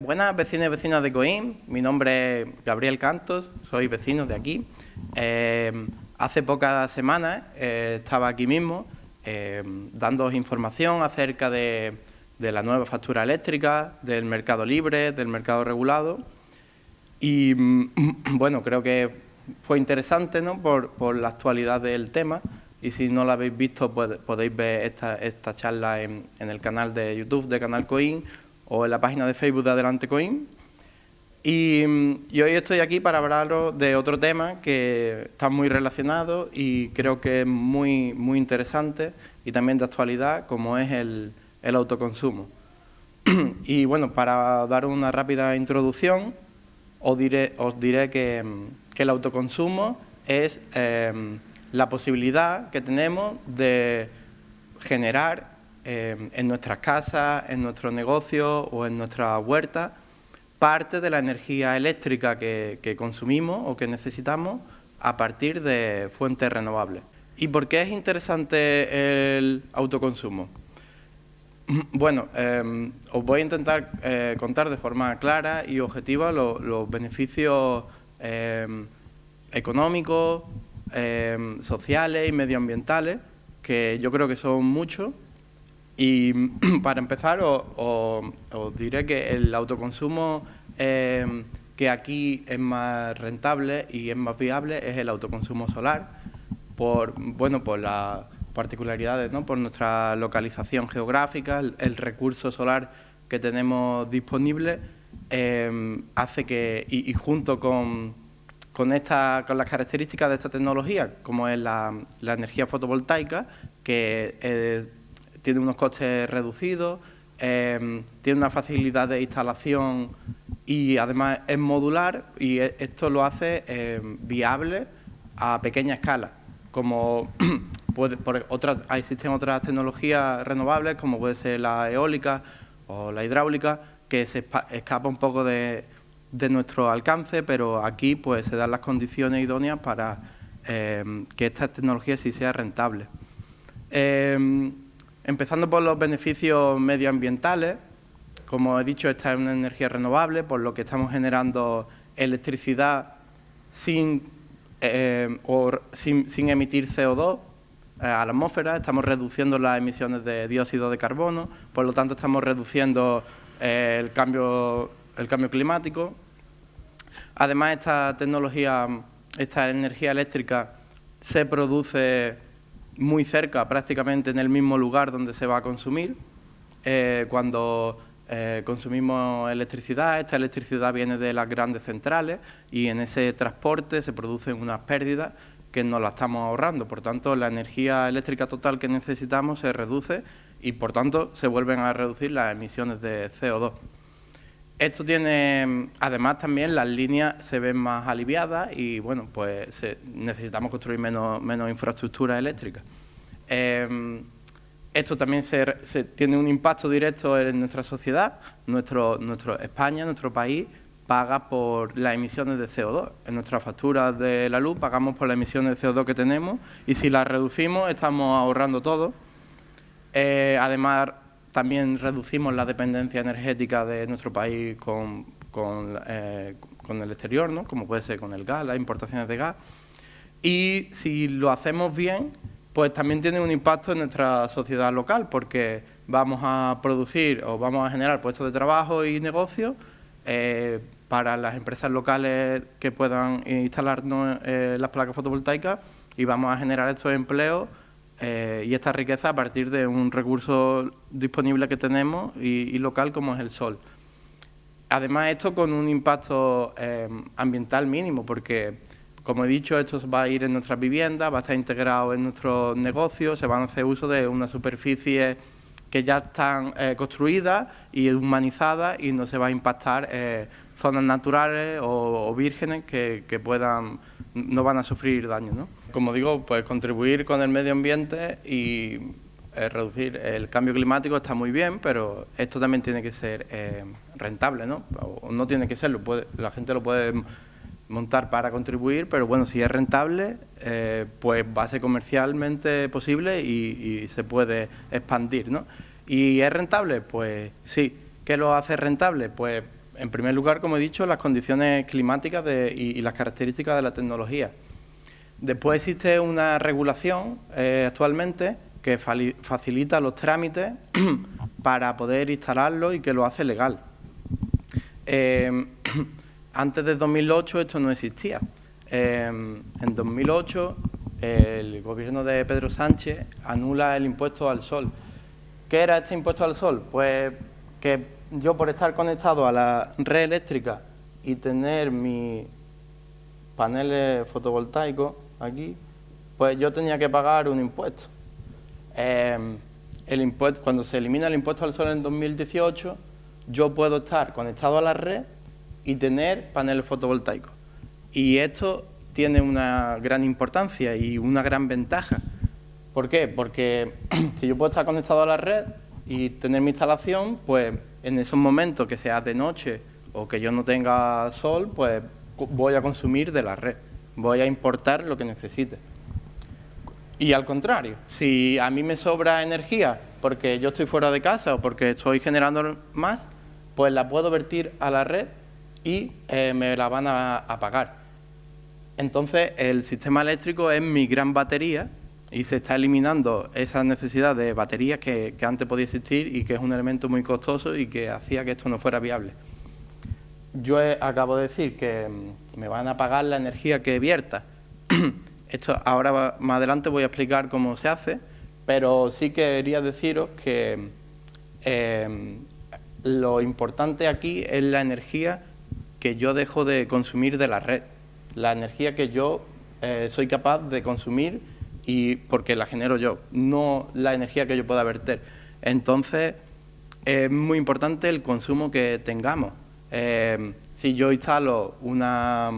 Buenas vecinas y vecinas de Coín, mi nombre es Gabriel Cantos, soy vecino de aquí. Eh, hace pocas semanas eh, estaba aquí mismo eh, dando información acerca de, la nueva factura eléctrica, del mercado libre, del mercado regulado y bueno, creo que fue interesante ¿no? por, la actualidad del tema y si no lo habéis visto podéis ver esta, charla en, en el canal de YouTube de Canal Coin o en la página de Facebook de Adelante Coin. Y, hoy estoy aquí para hablaros de otro tema que está muy relacionado y creo que es muy, muy interesante y también de actualidad, como es el, autoconsumo. y bueno, para dar una rápida introducción, os diré, os diré que, el autoconsumo es eh, la posibilidad que tenemos de generar Em, en nuestras casas, en nuestros negocios o en nuestra huerta, parte de la energía eléctrica que, consumimos o que necesitamos a partir de fuentes renovables. ¿Y por qué es interesante el autoconsumo? Bueno, em, os voy a intentar eh, contar de forma clara y objetiva los beneficios em, económicos, sociales y medioambientales, que yo creo que son muchos y para empezar, os, diré que el autoconsumo em, que aquí es más rentable y es más viable es el autoconsumo solar, por, bueno, por las particularidades, ¿no? por nuestra localización geográfica, el, recurso solar que tenemos disponible, em, hace que, y, junto con, con, esta, con las características de esta tecnología, como es la, energía fotovoltaica, que eh, tiene unos costes reducidos, em, tiene una facilidad de instalación y además es modular y e, esto lo hace em, viable a pequeña escala, como puede, existen otras tecnologías renovables como puede ser la eólica o la hidráulica que se escapa un poco de, nuestro alcance, pero aquí pues se dan las condiciones idóneas para em, que esta tecnología sí sea rentable. Empezando por los beneficios medioambientales, como he dicho, esta es una energía renovable, por lo que estamos generando electricidad sin, eh, sin, emitir CO2 eh, a la atmósfera, estamos reduciendo las emisiones de dióxido de carbono, por lo tanto estamos reduciendo eh, el, cambio, el cambio climático. Además, esta tecnología, esta energía eléctrica se produce muy cerca, prácticamente en el mismo lugar donde se va a consumir. Eh, cuando eh, consumimos electricidad, esta electricidad viene de las grandes centrales y en ese transporte se producen unas pérdidas que nos la estamos ahorrando. Por tanto, la energía eléctrica total que necesitamos se reduce y, por tanto, se vuelven a reducir las emisiones de CO2. Esto tiene, además también las líneas se ven más aliviadas y bueno, pues necesitamos construir menos, menos infraestructura eléctrica. Em, esto también se, tiene un impacto directo en nuestra sociedad. Nuestro, nuestro, España, nuestro país, paga por las emisiones de CO2. En nuestras facturas de la luz pagamos por las emisiones de CO2 que tenemos y si las reducimos estamos ahorrando todo. Eh, además, también reducimos la dependencia energética de nuestro país con, eh, con, el exterior, ¿no? como puede ser con el gas, las importaciones de gas. Y si lo hacemos bien, pues también tiene un impacto en nuestra sociedad local, porque vamos a producir o vamos a generar puestos de trabajo y negocios eh, para las empresas locales que puedan instalarnos eh, las placas fotovoltaicas y vamos a generar estos empleos eh, y esta riqueza a partir de un recurso disponible que tenemos y, local como es el sol. Además, esto con un impacto eh, ambiental mínimo, porque, como he dicho, esto va a ir en nuestras viviendas, va a estar integrado en nuestros negocios, se van a hacer uso de una superficie que ya están eh, construidas y humanizadas y no se va a impactar zonas naturales o, vírgenes que, que, puedan, no van a sufrir daño. ¿no? Como digo, pues contribuir con el medio ambiente y eh, reducir el cambio climático está muy bien, pero esto también tiene que ser eh, rentable, ¿no? O no tiene que serlo, la gente lo puede montar para contribuir, pero bueno, si es rentable, eh, pues va a ser comercialmente posible y, y, se puede expandir, ¿no? ¿Y es rentable? Pues sí. ¿Qué lo hace rentable? Pues en primer lugar, como he dicho, las condiciones climáticas y, las características de la tecnología. Después existe una regulación eh, actualmente que facilita los trámites para poder instalarlo y que lo hace legal. Eh, antes de 2008 esto no existía. Eh, en 2008 el gobierno de Pedro Sánchez anula el impuesto al sol. ¿Qué era este impuesto al sol? Pues que yo por estar conectado a la red eléctrica y tener mis paneles fotovoltaicos aquí, pues yo tenía que pagar un impuesto. Em, el impuesto. Cuando se elimina el impuesto al sol en 2018, yo puedo estar conectado a la red y tener paneles fotovoltaicos. Y esto tiene una gran importancia y una gran ventaja. ¿Por qué? Porque si yo puedo estar conectado a la red y tener mi instalación, pues en esos momentos que sea de noche o que yo no tenga sol, pues voy a consumir de la red, voy a importar lo que necesite. Y al contrario, si a mí me sobra energía porque yo estoy fuera de casa o porque estoy generando más, pues la puedo vertir a la red y eh, me la van a, pagar. Entonces, el sistema eléctrico es mi gran batería y se está eliminando esa necesidad de baterías que, antes podía existir y que es un elemento muy costoso y que hacía que esto no fuera viable. Yo acabo de decir que mm, me van a pagar la energía que vierta. Esto ahora más adelante voy a explicar cómo se hace, pero sí quería deciros que em, lo importante aquí es la energía que yo dejo de consumir de la red, la energía que yo eh, soy capaz de consumir y porque la genero yo, no la energía que yo pueda verter. Entonces, es muy importante el consumo que tengamos. Em, si yo instalo una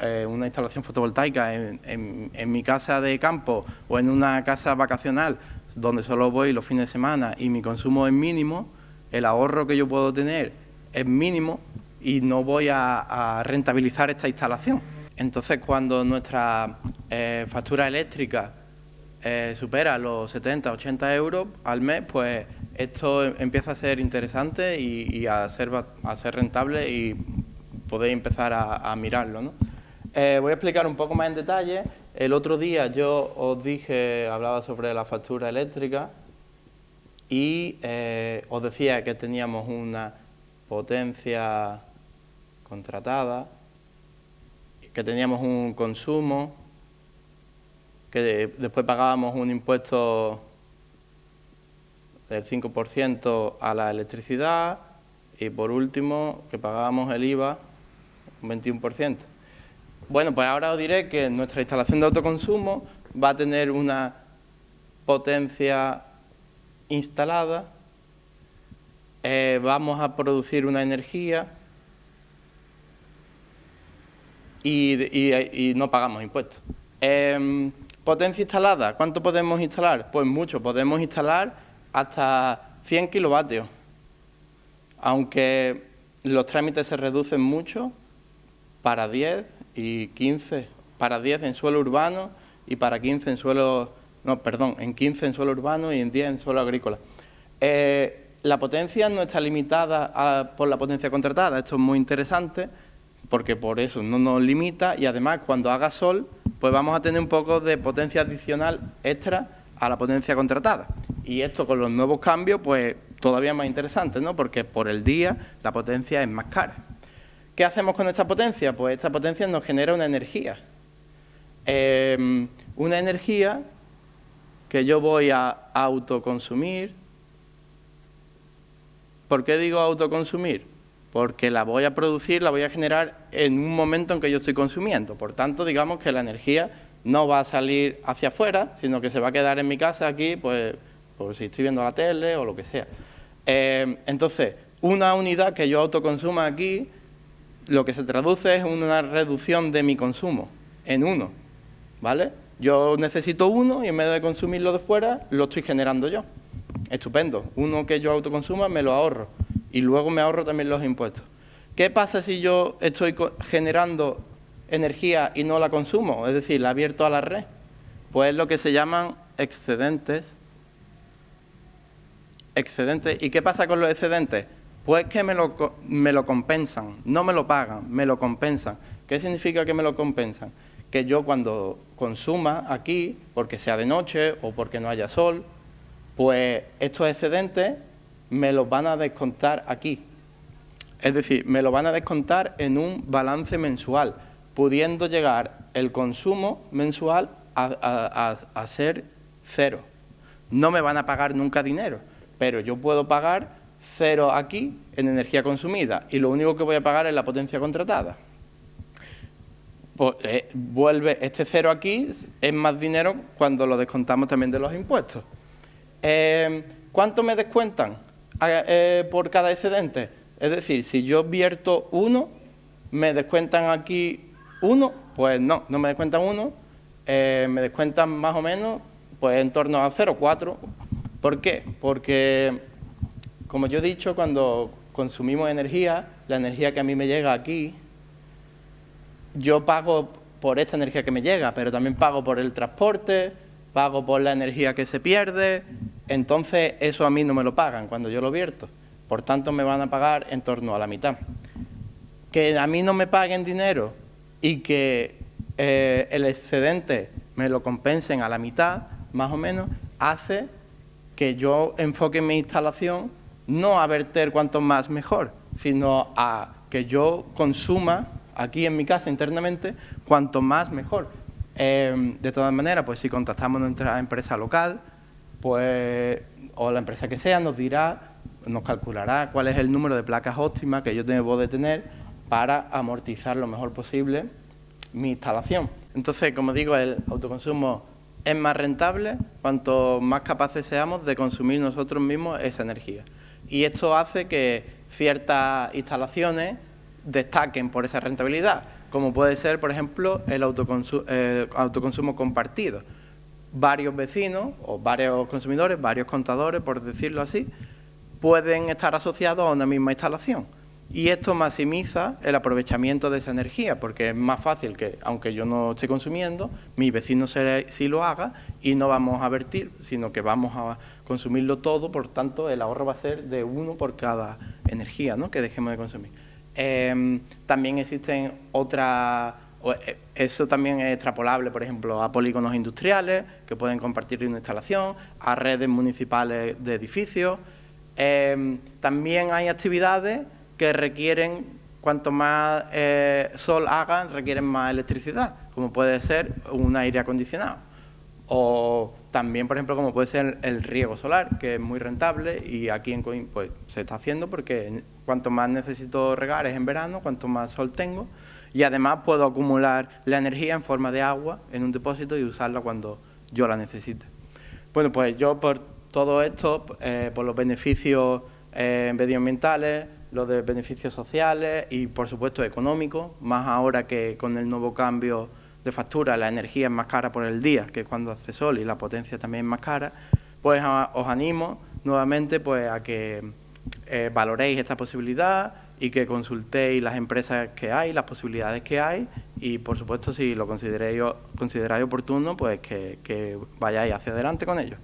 eh, una instalación fotovoltaica en, mi casa de campo o en una casa vacacional donde solo voy los fines de semana y mi consumo es mínimo, el ahorro que yo puedo tener es mínimo y no voy a, rentabilizar esta instalación. Entonces, cuando nuestra eh, factura eléctrica eh, supera los 70, 80 euros al mes, pues esto empieza a ser interesante y, a, ser, a ser rentable y podéis empezar a, mirarlo. ¿no? Eh, voy a explicar un poco más en detalle. El otro día yo os dije, hablaba sobre la factura eléctrica y eh, os decía que teníamos una potencia contratada, que teníamos un consumo, que después pagábamos un impuesto del 5% a la electricidad y por último que pagábamos el IVA un 21%. Bueno, pues ahora os diré que nuestra instalación de autoconsumo va a tener una potencia instalada, eh, vamos a producir una energía y, no pagamos impuestos. Em, potencia instalada, ¿cuánto podemos instalar? Pues mucho, podemos instalar hasta 100 kilovatios, aunque los trámites se reducen mucho para 10 y 15 para 10 en suelo urbano y para 15 en suelo, no, perdón, en 15 en suelo urbano y en 10 en suelo agrícola. Eh, la potencia no está limitada por la potencia contratada, esto es muy interesante porque por eso no nos limita y además cuando haga sol pues vamos a tener un poco de potencia adicional extra a la potencia contratada. Y esto con los nuevos cambios pues todavía más interesante, ¿no? porque por el día la potencia es más cara. ¿Qué hacemos con esta potencia? Pues esta potencia nos genera una energía. Em, una energía que yo voy a autoconsumir. ¿Por qué digo autoconsumir? Porque la voy a producir, la voy a generar en un momento en que yo estoy consumiendo. Por tanto, digamos que la energía no va a salir hacia afuera, sino que se va a quedar en mi casa aquí, pues, por si estoy viendo la tele o lo que sea. Em, entonces, una unidad que yo autoconsuma aquí lo que se traduce es una reducción de mi consumo en uno, ¿vale? Yo necesito uno y en vez de consumirlo de fuera, lo estoy generando yo. Estupendo. Uno que yo autoconsuma me lo ahorro y luego me ahorro también los impuestos. ¿Qué pasa si yo estoy generando energía y no la consumo? Es decir, la abierto a la red. Pues es lo que se llaman excedentes. Excedentes. ¿Y qué pasa con los excedentes? Pues que me lo, me lo compensan, no me lo pagan, me lo compensan. ¿Qué significa que me lo compensan? Que yo cuando consuma aquí, porque sea de noche o porque no haya sol, pues estos excedentes me los van a descontar aquí. Es decir, me lo van a descontar en un balance mensual, pudiendo llegar el consumo mensual a, ser cero. No me van a pagar nunca dinero, pero yo puedo pagar cero aquí en energía consumida y lo único que voy a pagar es la potencia contratada. Pues, eh, vuelve este cero aquí, es más dinero cuando lo descontamos también de los impuestos. Eh, ¿Cuánto me descuentan eh, por cada excedente? Es decir, si yo vierto uno, me descuentan aquí uno, pues no, no me descuentan uno, eh, me descuentan más o menos pues en torno a 0,4. ¿Por qué? Porque, como yo he dicho, cuando consumimos energía, la energía que a mí me llega aquí, yo pago por esta energía que me llega, pero también pago por el transporte, pago por la energía que se pierde, entonces eso a mí no me lo pagan cuando yo lo vierto. Por tanto, me van a pagar en torno a la mitad. Que a mí no me paguen dinero y que eh, el excedente me lo compensen a la mitad, más o menos, hace que yo enfoque mi instalación no a verter cuanto más mejor, sino a que yo consuma aquí en mi casa internamente cuanto más mejor. Em, de todas maneras, pues si contactamos nuestra empresa local, pues o la empresa que sea nos dirá, nos calculará cuál es el número de placas óptimas que yo debo de tener para amortizar lo mejor posible mi instalación. Entonces, como digo, el autoconsumo es más rentable cuanto más capaces seamos de consumir nosotros mismos esa energía. Y esto hace que ciertas instalaciones destaquen por esa rentabilidad, como puede ser, por ejemplo, el autoconsumo compartido. Varios vecinos o varios consumidores, varios contadores, por decirlo así, pueden estar asociados a una misma instalación. Y esto maximiza el aprovechamiento de esa energía, porque es más fácil que, aunque yo no esté consumiendo, mi vecino sí lo haga y no vamos a vertir, sino que vamos a consumirlo todo, por tanto el ahorro va a ser de uno por cada energía ¿no? que dejemos de consumir. Em, también existen otras, eh, eso también es extrapolable, por ejemplo, a polígonos industriales que pueden compartir una instalación, a redes municipales de edificios. Em, también hay actividades que requieren, cuanto más eh, sol hagan, requieren más electricidad, como puede ser un aire acondicionado. O también, por ejemplo, como puede ser el riego solar, que es muy rentable y aquí en Coim pues, se está haciendo porque cuanto más necesito regar es en verano, cuanto más sol tengo y además puedo acumular la energía en forma de agua en un depósito y usarla cuando yo la necesite. Bueno, pues yo por todo esto, eh, por los beneficios eh, medioambientales, los de beneficios sociales y, por supuesto, económicos, más ahora que con el nuevo cambio de factura la energía es más cara por el día que cuando hace sol y la potencia también es más cara, pues os animo nuevamente pues, a que eh, valoréis esta posibilidad y que consultéis las empresas que hay, las posibilidades que hay y, por supuesto, si lo consideráis, consideráis oportuno, pues que, que vayáis hacia adelante con ello.